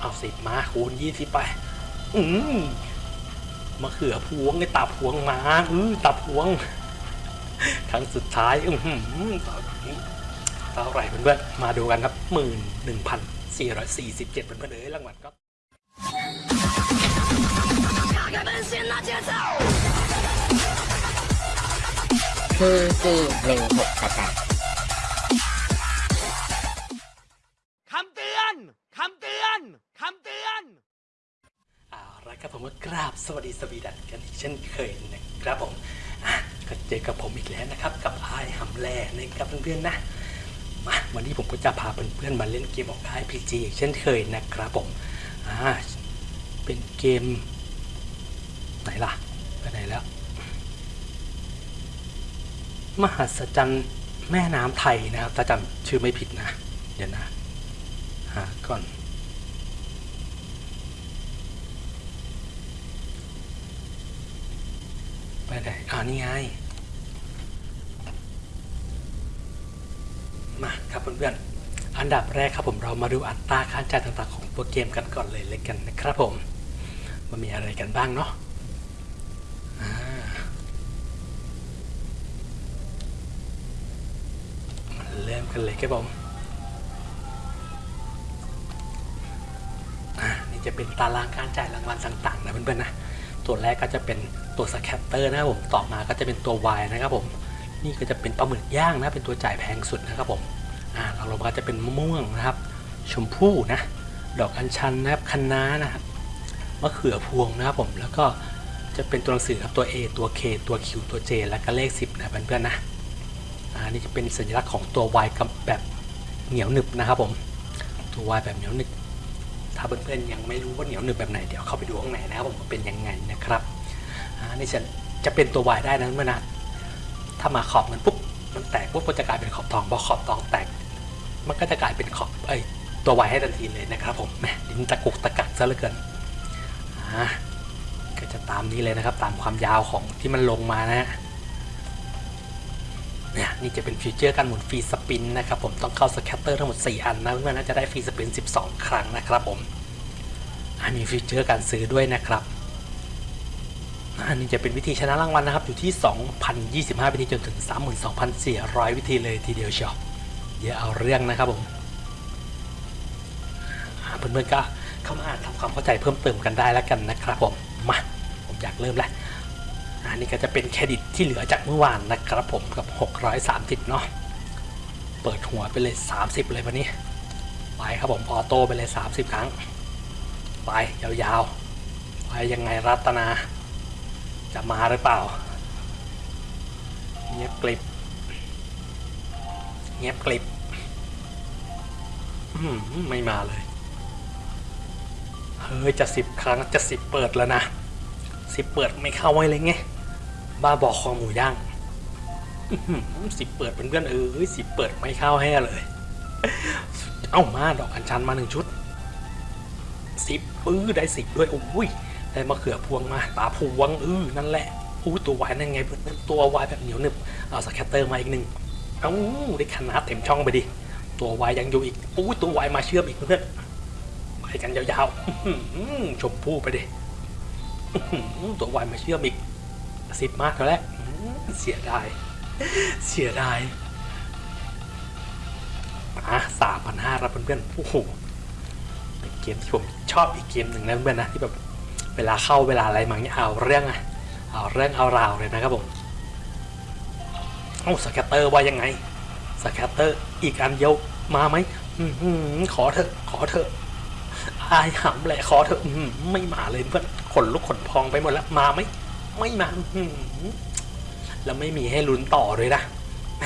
เอาสิบมาคูณยี่สิบไป อืมมะเขือพวงไอ้ตาพวงมาอือตาพวงครั้งสุดท้ายอือหือเท่าไหร่เพื่อนๆมาดูกันครับหมื่นหนึ่งพันสี่ร้อยสี่สิบเจ็ดเพื่อนๆเอ้ยรางวัลก็คือจีหนึ่งหกกระจายคำเตือนคำเตือน คำเตือน เอาละ ครับผมก็กราบสวัสดีสวีดันกันอีกเช่นเคยนะครับผมอะก็เจอกับผมอีกแล้วนะครับ กับไอ้หำแล่นะครับเพื่อนๆนะมาวันนี้ผมก็จะพาเพื่อนๆมาเล่นเกมออกไอพีจีอีกเช่นเคยนะครับผมอ่าเป็นเกม ไหนล่ะไปไหนแล้ว มหัศจรรย์แม่น้ำไทยนะครับถ้าจำชื่อไม่ผิดนะ เดี๋ยวนะหาก่อน ไปไหน อ่านี่ไง มาครับเพื่อนๆ อันดับแรกครับผมเรามาดูอัตราค่าจ่ายต่างๆของตัวเกมกันก่อนเลยเลยกันนะครับผม มันมีอะไรกันบ้างเนาะอ่ามาเริ่มกันเลยครับผมอ่านี่จะเป็นตารางการจ่ายรางวัลต่างๆนะเพื่อนๆนะ ตัวแรกก็จะเป็นตัวสแคตเตอร์นะครับผมต่อมาก็จะเป็นตัว Y นะครับผมนี่ก็จะเป็นปลาหมึกย่างนะเป็นตัวจ่ายแพงสุดนะครับผมอ่าเราลงมาจะเป็นมะม่วงนะครับ ชมพู่นะดอกอัญชันนะครับคะน้านะครับมะเขือพวงนะครับผมแล้วก็จะเป็นตัวหนังสือครับตัว A ตัว K ตัว Q ตัว J แล้วก็เลข 10นะเพื่อนๆนะอ่านี่จะเป็นสัญลักษณ์ของตัว Y กับแบบเหนียวหนึบนะครับผมตัว Y แบบเหนียวหนึบ ถ้าเพื่อนๆยังไม่รู้ว่าเหนียวหนึบแบบไหนเดี๋ยวเข้าไปดูข้างในนะครับผมเป็นยังไงนะครับอ่านี่จะจะเป็นตัววายได้นะเมื่อนะถ้ามาขอบมันปุ๊บมันแตกปุ๊บก็จะกลายเป็นขอบทองพอขอบทองแตก มันก็จะกลายเป็นขอบไอยตัววายให้ทันทีเลยนะครับผมแหมลิ้นตะกุกตะกักซะเหลือเกินอ่าก็จะตามนี้เลยนะครับ ตามความยาวของที่มันลงมานะฮะ นี่จะเป็น feature การหมุน free spin นะครับผมต้องเข้า scatter ทั้งหมด 4 อันนะเพื่อนๆน่าจะได้ free spin 12 ครั้งนะครับผมอ่ามี feature การซื้อด้วยนะครับอันนี้จะเป็นวิธีชนะรางวัลนะครับ อยู่ที่ 2,025 วิธีจนถึง 32,400 วิธีเลยทีเดียวเชียวเดี๋ยวเอาเรื่องนะครับผมเพื่อนๆก็เข้ามาอ่านทำความเข้าใจเพิ่มเติมกันได้แล้วกันนะครับผมมาผมอยากเริ่มแล้ว อันนี้ก็จะเป็นเครดิตที่เหลือจากเมื่อวานนะครับผมกับ 630 เนาะเปิดหัวไปเลย 30 เลยวันนี้ ไปครับผมออโต้ไปเลย 30 ครั้ง ไปยาวๆ ไปยังไงรัตนา จะมาหรือเปล่า เงียบกลิบ เงียบกลิบไม่มาเลย เฮ้ยจะสิบครั้งจะสิบเปิดแล้วนะ สิบเปิดไม่เข้าไว้เลยไงบ้าบอกคอหมูย่างสิบเปิดเป็นเพื่อนเอ้ยสิบเปิดไม่เข้าให้เลย เอ้ามาดอกอัญชันมาหนึ่งชุดสิบปื้อได้สิบด้วยโอ้ยได้มะเขือพวงมาตาพวงเออนั่นแหละอู้ตัววายนั่นไงเพื่อนตัววายแบบเหนียวหนึบเอาสแคตเตอร์มาอีกหนึ่งเอ้าได้ขนาดเต็มช่องไปดิตัววายยังอยู่อีกอู้ตัววายมาเชื่อมอีกเพื่อนไปกันยาวๆชมพู่ไปดิ ตัววายมาเชื่อมอีกสิบมากแล้วแหละเสียดาย เสียดายอะสามพันห้าครับเพื่อนๆโอ้โหเป็นเกมที่ผมชอบอีกเกมหนึ่งนะเพื่อนๆนะที่แบบเวลาเข้าเวลาอะไรมาเนี่ยเอาเรื่องอะเอาเรื่องเอาราวเลยนะครับผมเอ้ scatter ว่ายังไง scatter อีกอันเดียวมาไหมอื้อหือขอเถอะขอเถอะอายหำแหละขอเถอะไม่มาเลยเพื่อน นลุกขนพองไปหมดแล้วมาไหมไม่มาแล้วไม่มีให้ลุ้นต่อเลยนะแหม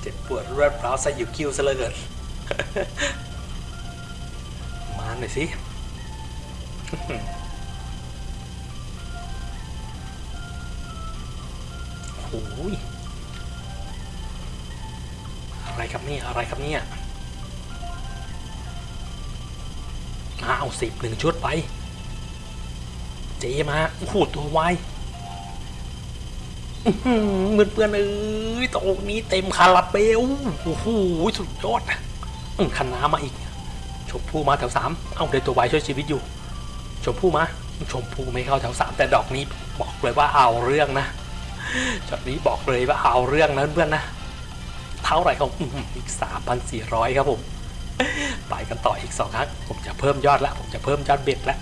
เจ็บปวดรวดร้าวสยิวคิ้วซะเลือเกินมาหน่อยสิโอ้ยอะไรครับเนี่ยอะไรครับเนี่ยมาเอาสิบหนึ่งชุดไป เจมาโอ้โหตัวไวายอื้อหือเพื่อนเพื่อนเอ้ยตรงนี้เต็มคาราเบลโอ้โหสุดยอดขันน้ามาอีก ชมพู่มาแถวสามเอาได้ตัวไวช่วยชีวิตอยู่ ชมพู่มา ชมพู่ไม่เข้าแถวสามแต่ดอกนี้บอกเลยว่าเอาเรื่องนะช็อตนี้บอกเลยว่าเอาเรื่องนะเพื่อนนะ เท่าไหร่ครับอื้อหืออีกสามพันสี่ร้อยครับผม ไปกันต่ออีกสองครั้ง ผมจะเพิ่มยอดแล้วผมจะเพิ่มยอดเบ็ดแล้ว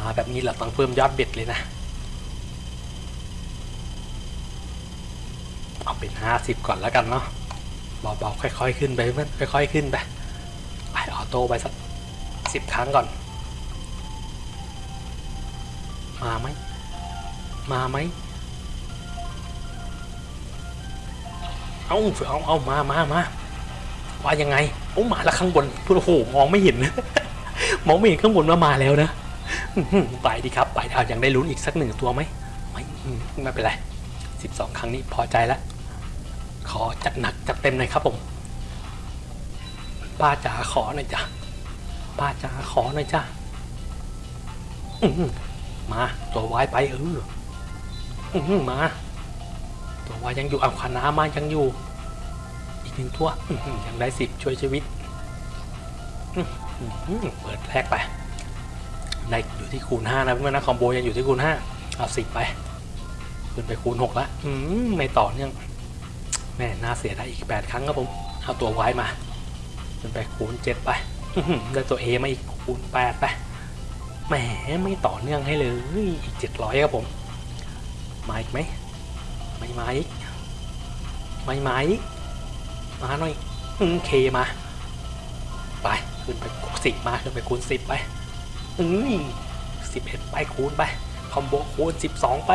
มาแบบนี้เราต้องเพิ่มยอดเบ็ดเลยนะ เอาเป็นห้าสิบก่อนแล้วกันเนาะเบาๆค่อยๆขึ้นไปเพื่อนค่อยๆขึ้นไปไปออโต้ไปสักสิบครั้งก่อน มาไหมมาไหมเอาเอาเอามามามาว่ายังไงโอ้มาแล้วข้างบนโอ้โหมองไม่เห็น มองไม่เห็นข้างบนว่ามาแล้วนะ ไปดีครับ ไปเอายังได้ลุ้นอีกสักหนึ่งตัวไหมไม่ไม่เป็นไรสิบสองครั้งนี้พอใจแล้ว ขอจัดหนักจัดเต็มหน่อยครับผม ป้าจ๋าขอหน่อยจ้ะป้าจ๋าขอหน่อยจ้ะมาตัววายไปเออมา ตัววายยังอยู่เอาคานามายังอยู่ อีกหนึ่งตัวยังได้สิบช่วยชีวิตเปิดแรกไป ในอยู่ที่คูณ5นะเพื่อนนะคอมโบยังอยู่ที่คูณ5เอาสิบไปขึ้นไปคูณ6ล้วอืมไม่ต่อเนื่องแม่น่าเสียดายอีก 8 ครั้งครับผมเอาตัวไว้มาขึ้นไปคูณ7ไปได้ตัว A มาอีกคูณ8ไปแหมไม่ต่อเนื่องให้เลยอีก 700ครับผมมาอีกไหมไม่มาอีกไม่มาอีกมาหน่อยอืมเคมาไปขึ้นไปสิบมาขึ้นไปคูณ10ไป อืมสิบเอ็ดไปคูณไป คอมโบคูณสิบสองไป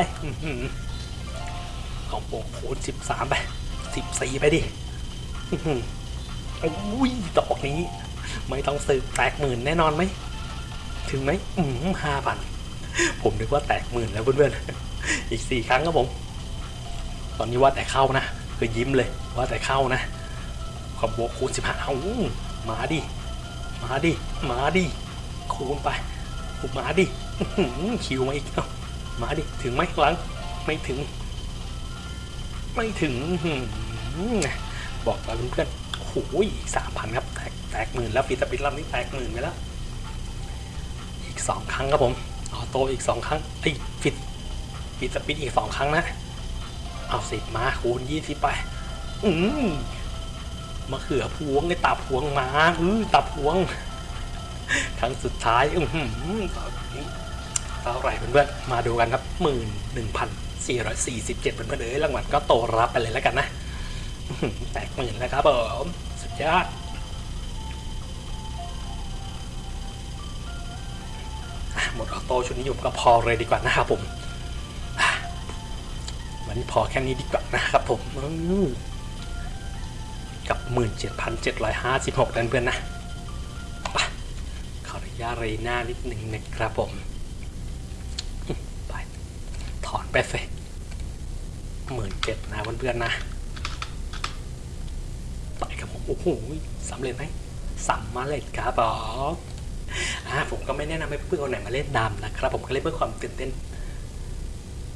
คอมโบคูณสิบสามไปสิบสี่ไปดิอุ้ยดอกนี้ ไม่ต้องซื้อแตกหมื่นแน่นอนไหม ถึงไหมอืมห้าพันผมนึกว่าแตกหมื่นแล้วเพื่อนๆ อีกสี่ครั้งครับผม ตอนนี้ว่าแต่เข้านะ คือยิ้มเลยว่าแต่เข้านะคอมโบคูณสิบห้าเอามาดิ มาดิ มาดิ คูณไป คูณมาดิคิวมาอีกเอ้ามาดิ ถึงไหมหลัง ไม่ถึง ไม่ถึงบอกแล้วเพื่อนๆโอ้โหอีกสามพันครับ แตกแตกหมื่นแล้วฟีสปิดลำนี้แตกหมื่นไปแล้ว อีกสองครั้งครับผม ออโต้อีกสองครั้งไอ้ฟิตฟิตสปิดอีกสองครั้งนะ เอาสิบมาคูณยี่สิบไป อืมมะเขือพวงไอ้ตาพวงมาอือตาพวง ครั้งสุดท้ายอือหือเท่าไหร่เพื่อนๆมาดูกันครับหมื่นหนึ่งพันสี่ร้อยสี่สิบเจ็ดเพื่อนๆเอ้ยรางวัลก็โตรับไปเลยแล้วกันนะแตกหมื่นแล้วครับผมสุดยอดหมดออโต้ชุดนี้อยู่ก็พอเลยดีกว่านะครับผมวันนี้พอแค่นี้ดีกว่านะครับผมกับหมื่นเจ็ดพันเจ็ดร้อยห้าสิบหกเพื่อนๆนะ ยาตเรหน้านิดหนึ่งนะครับผม ไป ถอนไปสิหมื่นเจ็ดนะเพื่อนๆนะ ไปครับผม โอ้โหสำเร็จไหมสำมาเร็จครับผมอ่าผมก็ไม่แนะนำให้เพื่อนๆคนไหนมาเล่นดำนะครับ ผมก็เล่นเพื่อความตื่นเต้น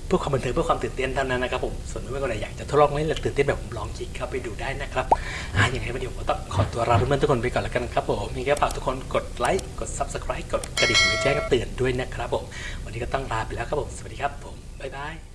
เพื่อความบันเทิงเพื่อความตื่นเต้นเท่านั้นนะครับผมส่วนเพื่อนๆคนไหนอยากจะทดลองเล่นหรือตื่นเต้นแบบผมลองคลิกเข้าไปดูได้นะครับอะยังไงวันนี้ผมก็ต้องขอตัวลาเพื่อนๆทุกคนไปก่อนแล้วกันครับผมมีแค่ฝากทุกคนกดไลค์กด subscribe กดกระดิ่งไว้แจ้งเตือนด้วยนะครับผมวันนี้ก็ต้องลาไปแล้วครับผมสวัสดีครับผมบ๊ายบาย